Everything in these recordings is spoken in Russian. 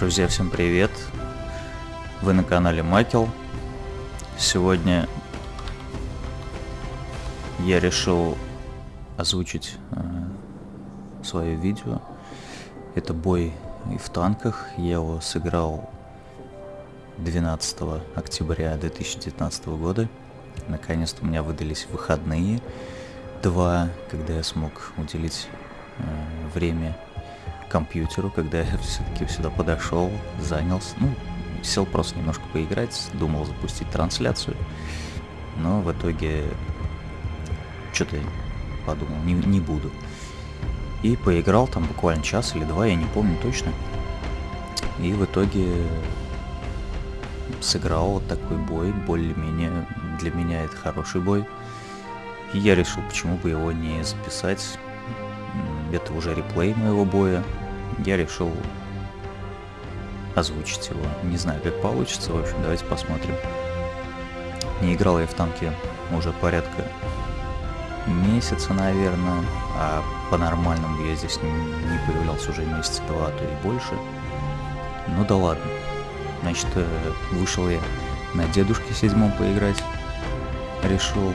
Друзья, всем привет! Вы на канале Макел. Сегодня я решил озвучить э, свое видео. Это бой в танках. Я его сыграл 12 октября 2019 года. Наконец-то у меня выдались выходные. Два, когда я смог уделить э, время компьютеру, когда я все-таки сюда подошел, занялся, ну, сел просто немножко поиграть, думал запустить трансляцию, но в итоге что-то подумал, не, не буду. И поиграл там буквально час или два, я не помню точно. И в итоге сыграл вот такой бой, более-менее для меня это хороший бой. И я решил, почему бы его не записать. Это уже реплей моего боя я решил озвучить его. Не знаю, как получится, в общем, давайте посмотрим. Не играл я в танке уже порядка месяца, наверное, а по-нормальному я здесь не появлялся уже месяца два, а то и больше. Ну да ладно. Значит, э, вышел я на дедушке седьмом поиграть. Решил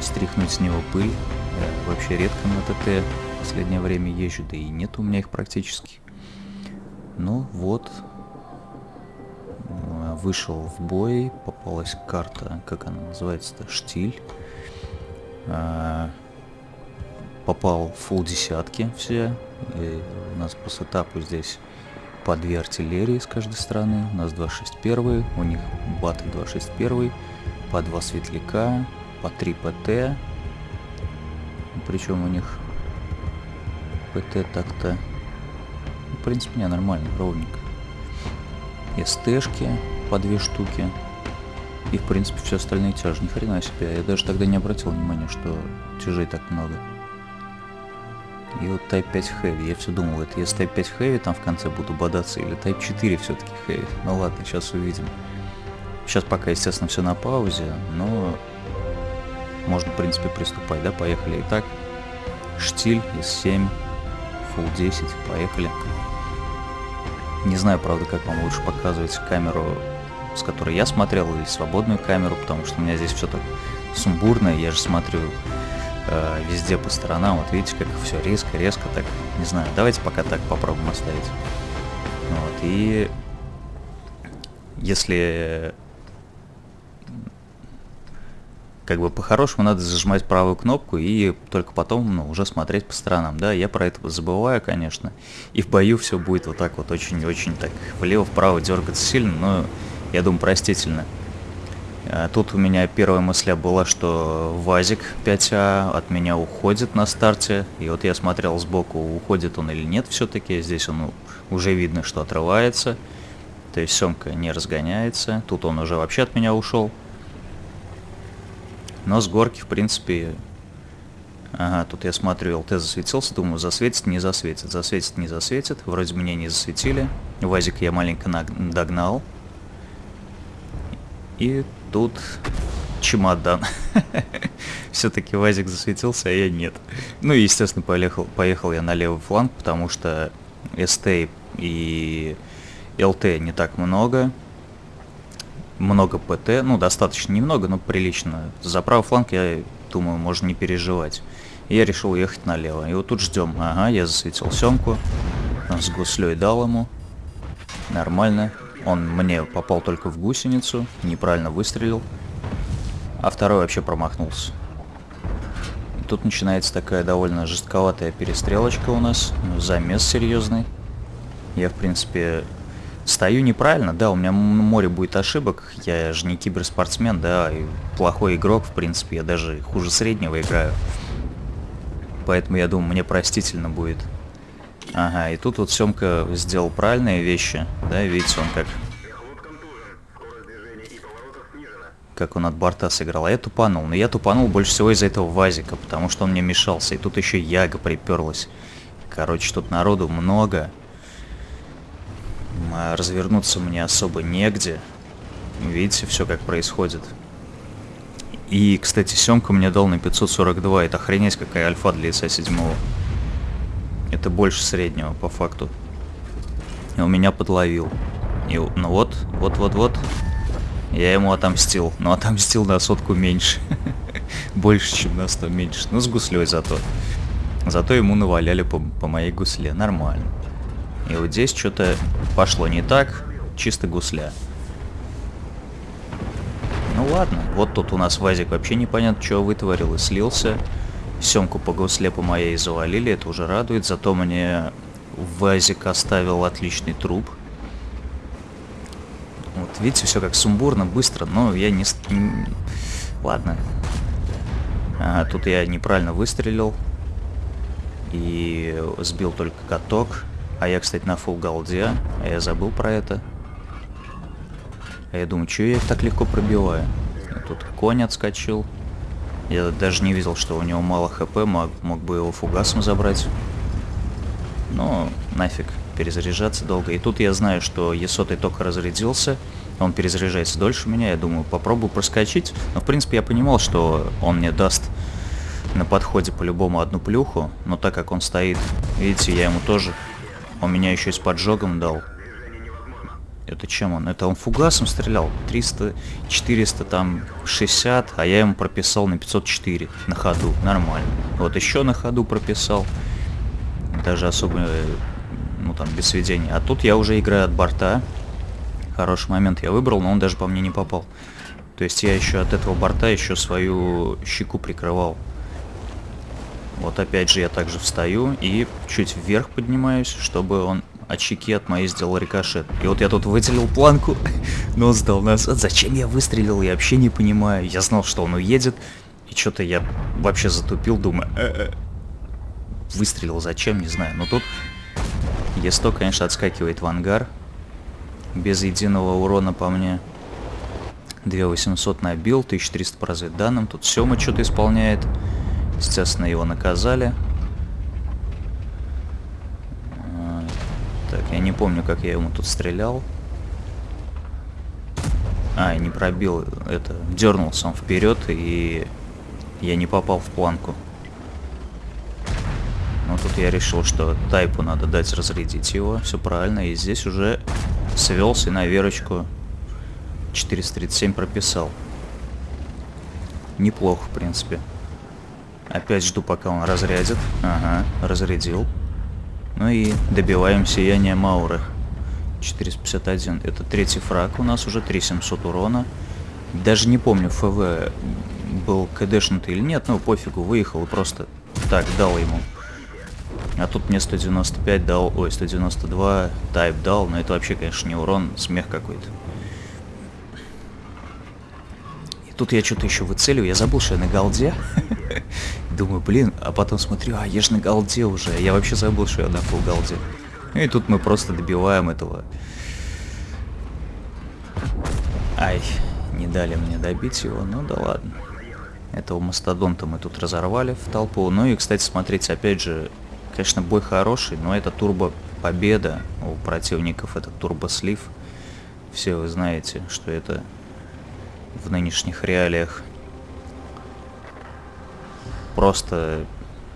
стряхнуть с него пыль. Я вообще редко на ТТ последнее время езжу, да и нет у меня их практически. Ну вот, вышел в бой, попалась карта, как она называется-то, штиль. А, попал в фул десятки все. И у нас по сетапу здесь по две артиллерии с каждой стороны. У нас 261, у них баты 261, по два светляка, по 3 ПТ. Причем у них ПТ так-то... В принципе, не, нормально, ровненько. СТшки по две штуки. И, в принципе, все остальные тяжи. Ни хрена себе. Я даже тогда не обратил внимания, что тяжей так много. И вот Type 5 Heavy. Я все думал, это с Type 5 Heavy там в конце буду бодаться или Type 4 все-таки Heavy. Ну ладно, сейчас увидим. Сейчас пока, естественно, все на паузе, но можно, в принципе, приступать, да? Поехали. Итак, штиль из 7 Full 10, поехали. Не знаю, правда, как вам лучше показывать камеру, с которой я смотрел, или свободную камеру, потому что у меня здесь все так сумбурно, я же смотрю э, везде по сторонам, вот видите, как все резко-резко так, не знаю, давайте пока так попробуем оставить. Вот, и если как бы по-хорошему надо зажимать правую кнопку и только потом ну, уже смотреть по сторонам. Да, я про это забываю, конечно. И в бою все будет вот так вот очень-очень так влево-вправо дергаться сильно, но я думаю простительно. А тут у меня первая мысля была, что ВАЗик 5А от меня уходит на старте. И вот я смотрел сбоку, уходит он или нет все-таки. Здесь он уже видно, что отрывается. То есть Семка не разгоняется. Тут он уже вообще от меня ушел. Но с горки, в принципе... Ага, тут я смотрю, ЛТ засветился, думаю, засветит, не засветит. Засветит, не засветит. Вроде меня не засветили. Вазик я маленько догнал. И тут чемодан. Все-таки Вазик засветился, а я нет. Ну и, естественно, поехал, поехал я на левый фланг, потому что СТ и ЛТ не так много много ПТ, ну достаточно немного, но прилично. За правый фланг, я думаю, можно не переживать. Я решил ехать налево. И вот тут ждем. Ага, я засветил семку. С гуслей дал ему. Нормально. Он мне попал только в гусеницу, неправильно выстрелил. А второй вообще промахнулся. Тут начинается такая довольно жестковатая перестрелочка у нас. Замес серьезный. Я, в принципе, Стою неправильно, да, у меня море будет ошибок, я же не киберспортсмен, да, и плохой игрок, в принципе, я даже хуже среднего играю. Поэтому я думаю, мне простительно будет. Ага, и тут вот Семка сделал правильные вещи, да, видите, он как... Как он от борта сыграл, а я тупанул. Но я тупанул больше всего из-за этого Вазика, потому что он мне мешался. И тут еще Яга приперлась. Короче, тут народу много. А развернуться мне особо негде. Видите, все как происходит. И, кстати, Семка мне дал на 542. Это охренеть какая альфа для ИСа 7. Это больше среднего, по факту. И он меня подловил. И, ну вот, вот-вот-вот. Я ему отомстил. Но отомстил на сотку меньше. Больше, чем на 100 меньше. Ну, с гуслей зато. Зато ему наваляли по, по моей гусле. Нормально. И вот здесь что-то пошло не так. Чисто гусля. Ну ладно. Вот тут у нас Вазик вообще непонятно, что вытворил и слился. Семку по гусле по моей завалили. Это уже радует. Зато мне Вазик оставил отличный труп. Вот видите, все как сумбурно, быстро, но я не... Ладно. А, тут я неправильно выстрелил. И сбил только каток. А я, кстати, на фул голде. А я забыл про это. А я думаю, что я их так легко пробиваю? И тут конь отскочил. Я даже не видел, что у него мало хп. Мог, мог бы его фугасом забрать. Но нафиг перезаряжаться долго. И тут я знаю, что Е100 только разрядился. Он перезаряжается дольше меня. Я думаю, попробую проскочить. Но в принципе я понимал, что он мне даст на подходе по-любому одну плюху. Но так как он стоит, видите, я ему тоже... Он меня еще и с поджогом дал. Это чем он? Это он фугасом стрелял. 300, 400, там 60, а я ему прописал на 504 на ходу. Нормально. Вот еще на ходу прописал. Даже особо, ну там, без сведения. А тут я уже играю от борта. Хороший момент я выбрал, но он даже по мне не попал. То есть я еще от этого борта еще свою щеку прикрывал. Вот опять же я также встаю и чуть вверх поднимаюсь, чтобы он от щеки от моей сделал рикошет. И вот я тут выделил планку, но он сдал назад. Зачем я выстрелил, я вообще не понимаю. Я знал, что он уедет, и что-то я вообще затупил, думаю, э -э. выстрелил зачем, не знаю. Но тут Е100, конечно, отскакивает в ангар, без единого урона по мне. 2800 набил, 1300 по разведданным. Тут Сёма что-то исполняет. Естественно, его наказали. Так, я не помню, как я ему тут стрелял. А, не пробил это. Дернулся он вперед, и я не попал в планку. Но тут я решил, что тайпу надо дать разрядить его. Все правильно. И здесь уже свелся на верочку 437 прописал. Неплохо, в принципе. Опять жду, пока он разрядит. Ага, разрядил. Ну и добиваем сияние Мауры. 451. Это третий фраг у нас уже, 3700 урона. Даже не помню, ФВ был КДшнутый или нет, ну пофигу, выехал и просто так дал ему. А тут мне 195 дал, ой, 192 тайп дал, но это вообще, конечно, не урон, смех какой-то. И тут я что-то еще выцеливаю, я забыл, что я на голде. Думаю, блин, а потом смотрю, а я же на голде уже, я вообще забыл, что я на фул голде. И тут мы просто добиваем этого. Ай, не дали мне добить его, ну да ладно. Этого мастодонта мы тут разорвали в толпу. Ну и, кстати, смотрите, опять же, Конечно, бой хороший, но это турбо победа у противников, это турбо слив. Все вы знаете, что это в нынешних реалиях просто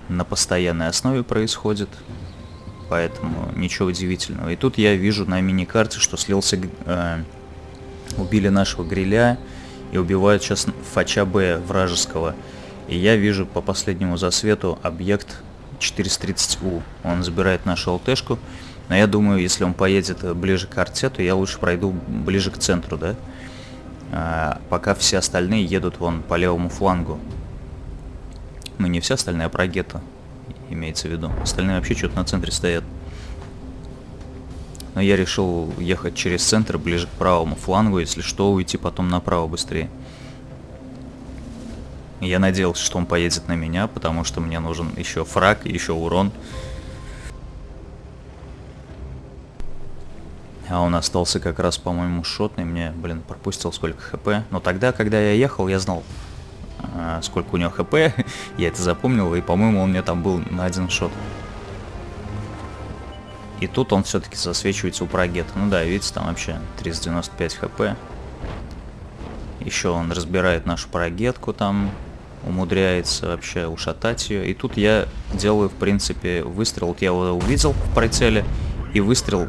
на постоянной основе происходит. Поэтому ничего удивительного. И тут я вижу на мини-карте, что слился... Э, убили нашего гриля и убивают сейчас Фача Б вражеского. И я вижу по последнему засвету объект 430У. Он забирает нашу ЛТшку. Но я думаю, если он поедет ближе к арте, то я лучше пройду ближе к центру, да? А, пока все остальные едут вон по левому флангу. Ну, не все остальные, а про гетто имеется в виду. Остальные вообще что-то на центре стоят. Но я решил ехать через центр, ближе к правому флангу, если что, уйти потом направо быстрее. Я надеялся, что он поедет на меня, потому что мне нужен еще фраг, еще урон. А он остался как раз, по-моему, шотный. Мне, блин, пропустил сколько хп. Но тогда, когда я ехал, я знал, сколько у него хп. я это запомнил, и, по-моему, он мне там был на один шот. И тут он все-таки засвечивается у прогета. Ну да, видите, там вообще 395 хп. Еще он разбирает нашу прогетку там умудряется вообще ушатать ее. И тут я делаю, в принципе, выстрел. Вот я его увидел в прицеле, и выстрел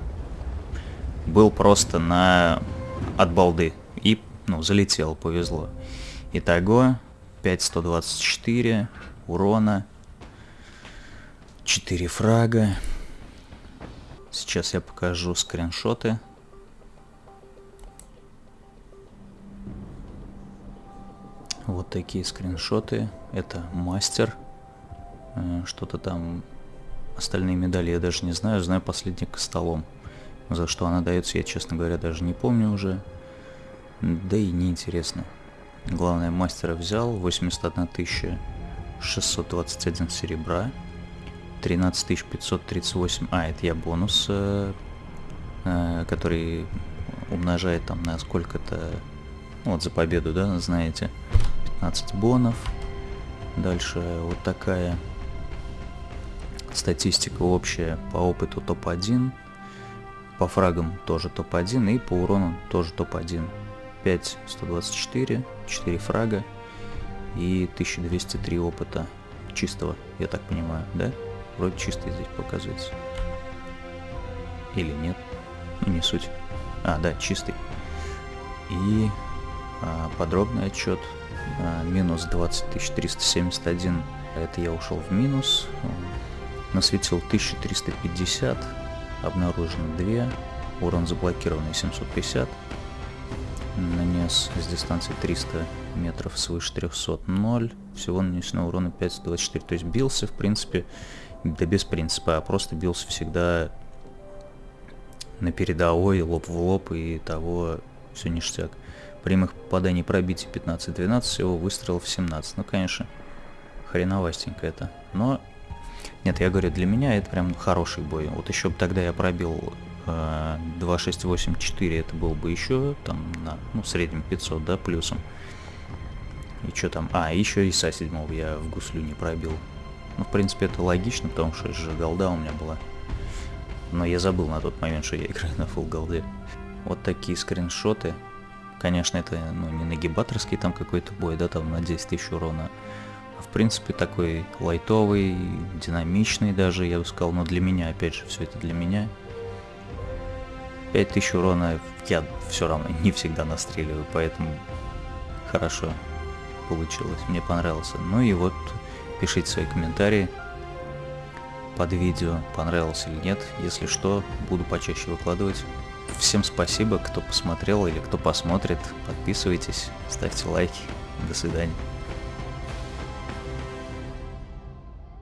был просто на от балды. И, ну, залетел, повезло. Итого 5124 урона. 4 фрага. Сейчас я покажу скриншоты. Вот такие скриншоты. Это мастер. Э, что-то там... Остальные медали я даже не знаю. Знаю последний столом. За что она дается, я, честно говоря, даже не помню уже. Да и неинтересно. Главное, мастера взял. 81 621 серебра. 13 538. А, это я бонус, э, э, который умножает там на сколько-то... Вот за победу, да, знаете. 15 бонов. Дальше вот такая статистика общая по опыту топ-1. По фрагам тоже топ-1 и по урону тоже топ-1. 5 124, 4 фрага и 1203 опыта чистого, я так понимаю, да? Вроде чистый здесь показывается. Или нет? Ну, не суть. А, да, чистый. И а, подробный отчет. А, минус 20 371. Это я ушел в минус. Насветил 1350. Обнаружено 2. Урон заблокированный 750. Нанес с дистанции 300 метров свыше 300 0. Всего нанесено урона 524. То есть бился, в принципе, да без принципа, а просто бился всегда на передовой, лоб в лоб и того все ништяк. Прямых попаданий пробитий 15-12, всего выстрелов 17. Ну, конечно, хреновастенько это. Но, нет, я говорю, для меня это прям хороший бой. Вот еще бы тогда я пробил 2.6.8.4, это был бы еще там на, ну, среднем 500, да, плюсом. И что там? А, еще и со 7 я в гуслю не пробил. Ну, в принципе, это логично, потому что же голда у меня была. Но я забыл на тот момент, что я играю на full голде. Вот такие скриншоты. Конечно, это ну, не нагибаторский там какой-то бой, да, там на 10 тысяч урона. А в принципе такой лайтовый, динамичный даже, я бы сказал. Но для меня, опять же, все это для меня. 5000 урона я все равно не всегда настреливаю, поэтому хорошо получилось, мне понравился. Ну и вот пишите свои комментарии под видео, понравилось или нет. Если что, буду почаще выкладывать. Всем спасибо, кто посмотрел или кто посмотрит. Подписывайтесь, ставьте лайки. До свидания.